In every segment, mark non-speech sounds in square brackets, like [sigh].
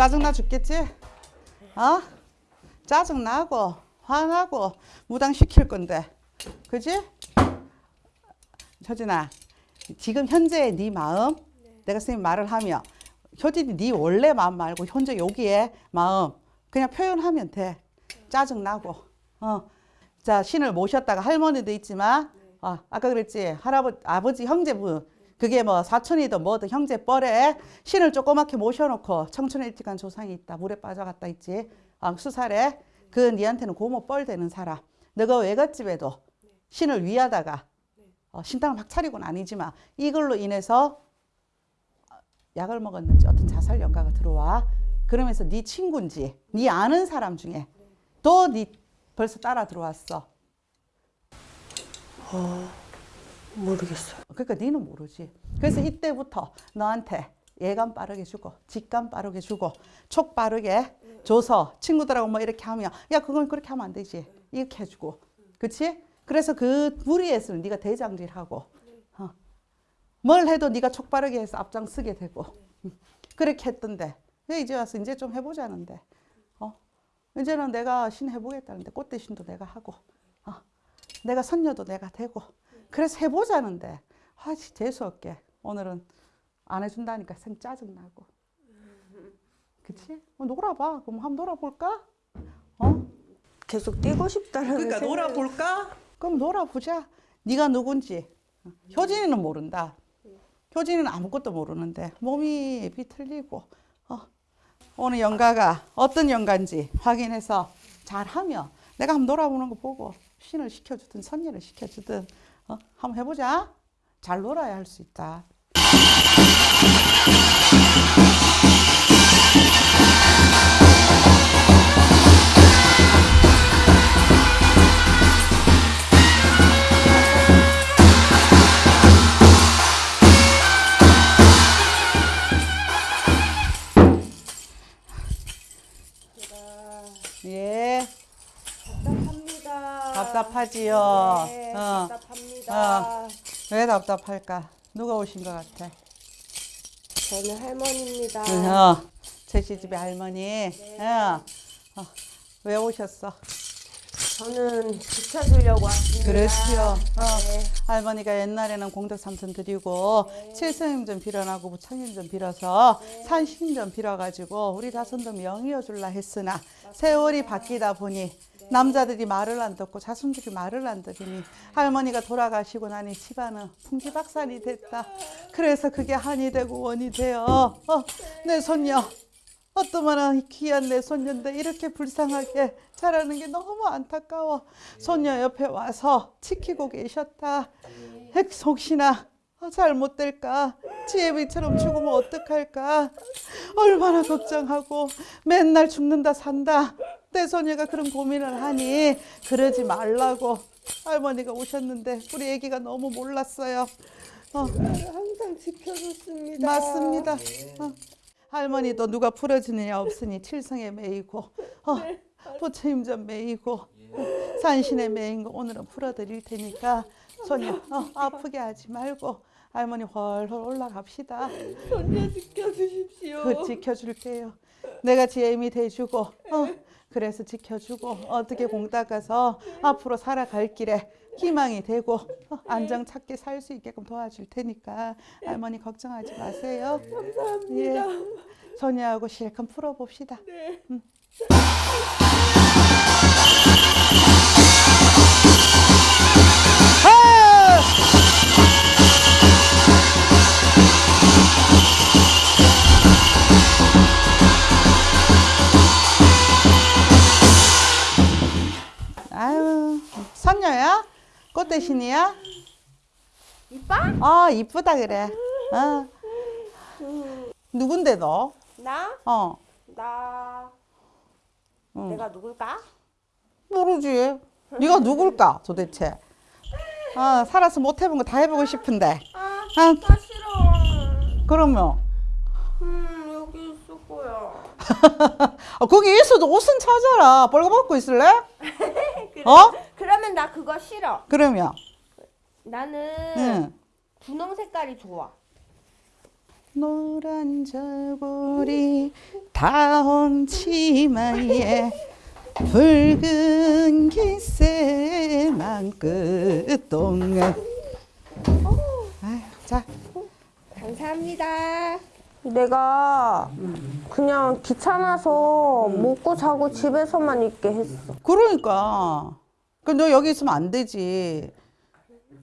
짜증나 죽겠지? 어? 짜증나고 화나고 무당시킬 건데 그지? 효진아 지금 현재의 네 마음 내가 선생님 말을 하면 효진이 네 원래 마음 말고 현재 여기에 마음 그냥 표현하면 돼 짜증나고 어. 자 신을 모셨다가 할머니도 있지만 어, 아까 그랬지 할아버지 아버지 형제분 그게 뭐 사촌이든 뭐든 형제 뻘에 신을 조그맣게 모셔놓고 청춘에 일찍 간 조상이 있다 물에 빠져갔다 있지. 어, 수살에 그 니한테는 고모 뻘 되는 사람. 너가 외갓집에도 신을 위하다가 어, 신당을 막 차리고는 아니지만 이걸로 인해서 약을 먹었는지 어떤 자살 연가가 들어와. 그러면서 네 친구인지 네 아는 사람 중에 또 네 벌써 따라 들어왔어 모르겠어요. 그러니까 니는 모르지. 그래서 이때부터 너한테 예감 빠르게 주고 직감 빠르게 주고 촉 빠르게 줘서 친구들하고 뭐 이렇게 하면 야 그건 그렇게 하면 안 되지 이렇게 해주고 그치? 그래서 그 무리에서는 네가 대장질하고 어. 뭘 해도 네가 촉 빠르게 해서 앞장서게 되고 음. [laughs] 그렇게 했던데 왜 이제 와서 이제 좀 해보자는데 어? 이제는 내가 신 해보겠다는데 꽃대 신도 내가 하고 어. 내가 선녀도 내가 되고 그래서 해보자는데 아 재수없게 오늘은 안 해준다니까 생 짜증나고 그치? 어, 놀아봐 그럼 한번 놀아볼까? 어? 계속 뛰고 싶다는 그러니까 생각이- 놀아볼까? 그럼 놀아보자 네가 누군지 효진이는 모른다 효진이는 아무것도 모르는데 몸이 비틀리고 어. 오늘 연가가 어떤 연가인지 확인해서 잘하면 내가 한번 놀아보는 거 보고 신을 시켜주든 선녀를 시켜주든 어? 한번 해보자 잘 놀아야 할 수 있다 예 답답합니다. 답답하지요 네, 어. 답답합니다. 왜 답답할까 누가 오신 것 같아 저는 할머니입니다. 어, 제시 집의 할머니. 어, 어, 왜 오셨어? 저는 지켜주려고 왔습니다. 그렇지요. 어, 네. 할머니가 옛날에는 공덕 삼천 드리고 칠성임 좀 빌어나고 부처님 좀 빌어서 산신 좀 빌어가지고 우리 자손도 명이어 줄라 했으나 세월이 바뀌다 보니 남자들이 말을 안 듣고 자손들이 말을 안 들으니 할머니가 돌아가시고 나니 집안은 풍지박산이 됐다. 그래서 그게 한이 되고 원이 되어 어, 내 손녀 어떠면 귀한 내 손녀인데 이렇게 불쌍하게 자라는 게 너무 안타까워. 손녀 옆에 와서 지키고 계셨다. 핵 혹시나 어, 잘못될까? 지혜비처럼 죽으면 어떡할까? 얼마나 걱정하고 맨날 죽는다 산다. 내 손녀가 그런 고민을 하니 그러지 말라고 할머니가 오셨는데 우리 애기가 너무 몰랐어요. 어, 항상 지켜줬습니다. 맞습니다. 어. 할머니도 누가 풀어주느냐 없으니 칠성에 매이고 어, 부처님 좀 매이고 어, 산신에 매인 거 오늘은 풀어드릴 테니까 손님 어, [laughs] 아프게 하지 말고 할머니 훨훨 올라갑시다. 손녀 지켜주십시오. 그 지켜줄게요. 내가 지혜미 돼주고 어, 그래서 지켜주고 어떻게 공 닦아서 앞으로 살아갈 길에 희망이 되고 어, 안정 찾게 살 수 있게끔 도와줄 테니까 할머니 걱정하지 마세요. 감사합니다. 예, 소녀하고 실컷 풀어봅시다. 네. 아! 꽃대신이야? 이뻐? 아, 이쁘다 그래. 어. 누군데 너? 나? 어, 나. 응. 내가 누굴까? 모르지. 네가 누굴까 도대체? 아, 살아서 못 해본 거 다 해보고 싶은데. 아, 아, 나 싫어. 그러면 음, 여기 있을 거야. 아, 거기 있어도 옷은 찾아라. 벌거벗고 있을래? [laughs] 그래. 어? 그러면 나 그거 싫어. 그러면 나는 응. 분홍 색깔이 좋아. 노란 저고리 다홍 치마에 붉은 기세만 아유, 자 감사합니다. 내가 그냥 귀찮아서 먹고 자고 집에서만 있게 했어. 그러니까 그너 여기 있으면 안 되지.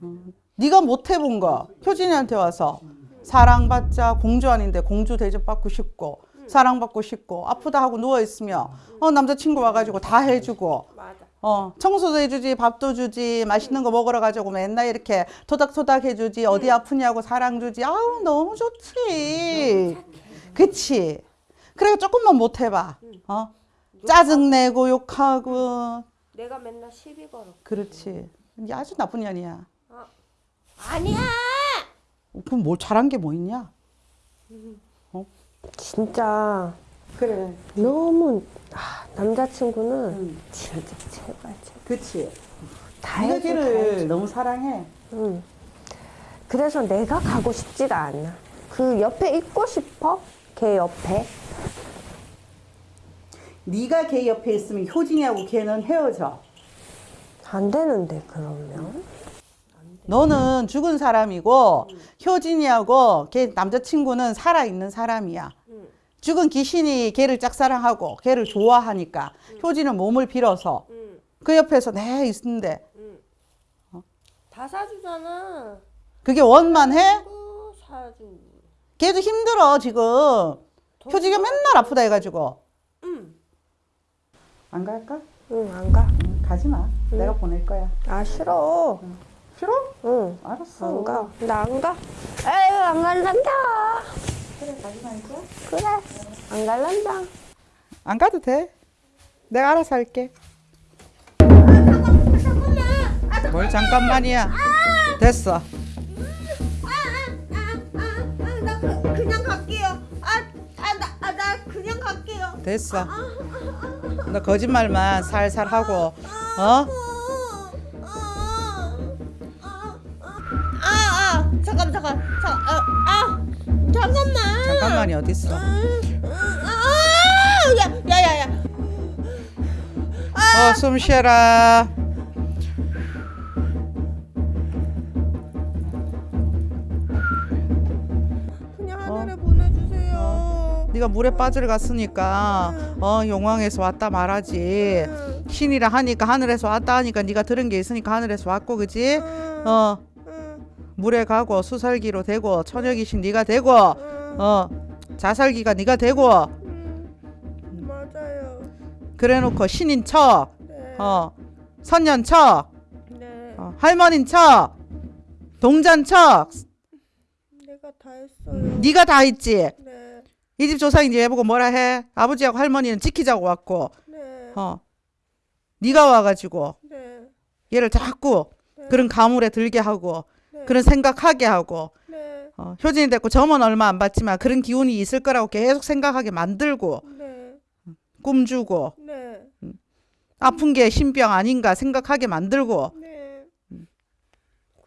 음, 네가 못 해본 거. 효진이한테 와서. 사랑받자. 공주 아닌데 공주 대접받고 싶고 사랑받고 싶고 아프다 하고 누워 있으면 어 남자친구 와가지고 다 해주고. 어 청소도 해주지 밥도 주지 맛있는 거 먹으러 가지고 맨날 이렇게 토닥토닥 해주지 어디 아프냐고 사랑 주지. 아우 너무 좋지. 그치? 그래 조금만 못 해봐. 어? 짜증 내고 욕하고 내가 맨날 시비 걸어. 그렇지 니 아주 나쁜 년이야 아니야. 그럼 뭘 잘한 게 뭐 있냐 진짜 그래 너무 아, 남자친구는 진짜 제발 제발 그치 다 네가 해줘, 다 해줘. 걔를 너무 사랑해 응. 그래서 내가 가고 싶지가 않아. 그 옆에 있고 싶어. 걔 옆에. 네가 걔 옆에 있으면 효진이하고 걔는 헤어져 안 되는데 그러면. 너는 죽은 사람이고 효진이하고 걔 남자친구는 살아있는 사람이야. 죽은 귀신이 걔를 짝사랑하고 걔를 좋아하니까 효진은 몸을 빌어서 응. 그 옆에서 내 있는데 다 사주잖아. 그게 원만해? 그 사주. 걔도 힘들어 지금. 효진이가 맨날 아프다 해가지고. 응. 안 갈까? 응, 안 가. 응, 가지 마. 내가 보낼 거야. 아, 싫어. 싫어? 응. 알았어. 안 가. 나 안 가. 에휴, 안 갈란다. 그래 가지 말자. 그래. 안 갈란다. 안 가도 돼. 내가 알아서 할게. 잠깐만. 뭘 잠깐만이야. 됐어. 아, 나 그, 그냥 갈게요. 아, 아, 나, 아, 나 그냥 갈게요. 됐어. 너 거짓말만 살살 하고, 어? 아, 아, 잠깐, 잠깐, 잠깐, 아, 아, 잠깐만. 잠깐만이 어딨어? 아, 야, 야, 야, 야. 어, 숨 쉬어라. 네가 물에 빠져 갔으니까 어 용왕에서 왔다 말하지. 신이라 하니까 하늘에서 왔다 하니까 네가 들은 게 있으니까 하늘에서 왔고 그지? 어 물에 가고 수살기로 되고 처녀귀신 네가 되고 어 자살기가 네가 되고 맞아요. 그래놓고 신인 척, 네. 어 선년 척, 네. 어, 할머닌 척, 동잔 척, 내가 다 했어요. 네가 다 있지. 네. 이 집 조상인지 해보고 뭐라 해? 아버지하고 할머니는 지키자고 왔고, 네. 어, 네가 와가지고 네. 얘를 자꾸 그런 가물에 들게 하고 네. 그런 생각하게 하고 네. 어, 효진이 됐고 점은 얼마 안 받지만 그런 기운이 있을 거라고 계속 생각하게 만들고 네. 꿈 주고 네. 아픈 게 신병 아닌가 생각하게 만들고 네.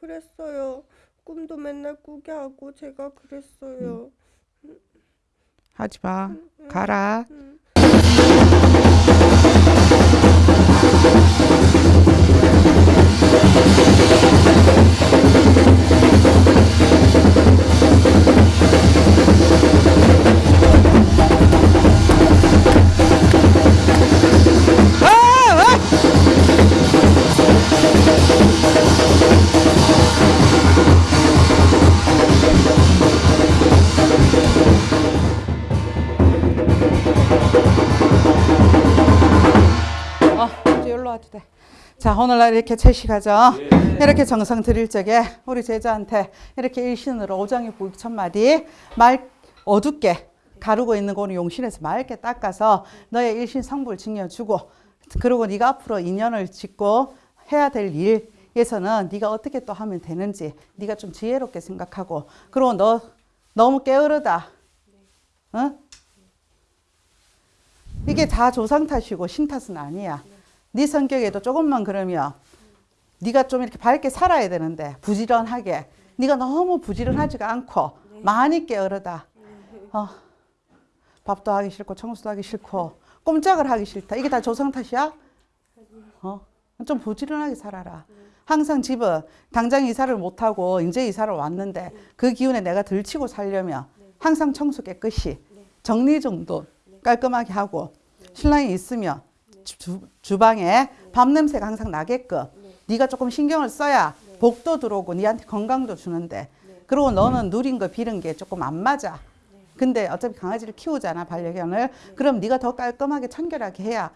그랬어요. 꿈도 맨날 꾸게 하고 제가 그랬어요. 하지 마. 가라 이제 여기로 와도 돼. 자, 오늘날 이렇게 채식하죠. 이렇게 정성 드릴 적에 우리 제자한테 이렇게 일신으로 오장의 부익 천 마디 말 어둡게 가르고 있는 거는 용신에서 맑게 닦아서 너의 일신 성불 증여주고 그리고 네가 앞으로 인연을 짓고 해야 될 일에서는 네가 어떻게 또 하면 되는지 네가 좀 지혜롭게 생각하고 그리고 너 너무 게으르다. 응? 이게 다 조상 탓이고 신 탓은 아니야. 네 성격에도 조금만 그러면 네가 좀 이렇게 밝게 살아야 되는데 부지런하게 네가 너무 부지런하지가 않고 많이 게으르다. 어, 밥도 하기 싫고 청소도 하기 싫고 꼼짝을 하기 싫다. 이게 다 조상 탓이야? 어? 좀 부지런하게 살아라. 항상 집은 당장 이사를 못하고 이제 이사를 왔는데 그 기운에 내가 들치고 살려면 항상 청소 깨끗이 정리정돈 깔끔하게 하고 신랑이 있으면 주, 주방에 밥 냄새가 항상 나게끔 네 가 조금 신경을 써야 복도 들어오고 네한테 건강도 주는데 그리고 너는 누린 거 비른 게 조금 안 맞아. 근데 어차피 강아지를 키우잖아 반려견을 그럼 네가 더 깔끔하게 청결하게 해야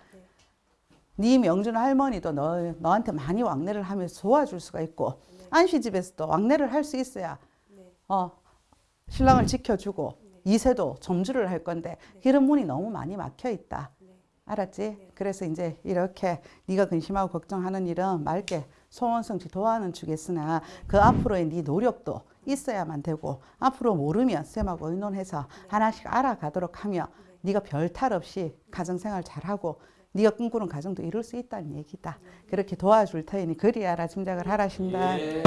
네 명준 할머니도 너, 너한테 많이 왕래를 하면서 도와줄 수가 있고 안시집에서도 왕래를 할 수 있어야 어, 신랑을 지켜주고 이세도 점주를 할 건데 이런 문이 너무 많이 막혀 있다. 알았지? 그래서 이제 이렇게 네가 근심하고 걱정하는 일은 맑게 소원성취 도와는 주겠으나 그 앞으로의 네 노력도 있어야만 되고 앞으로 모르면 쌤하고 의논해서 하나씩 알아가도록 하며 네가 별 탈 없이 가정생활 잘하고 네가 꿈꾸는 가정도 이룰 수 있다는 얘기다. 그렇게 도와줄 테니 그리 알아 짐작을 하라신다. 예.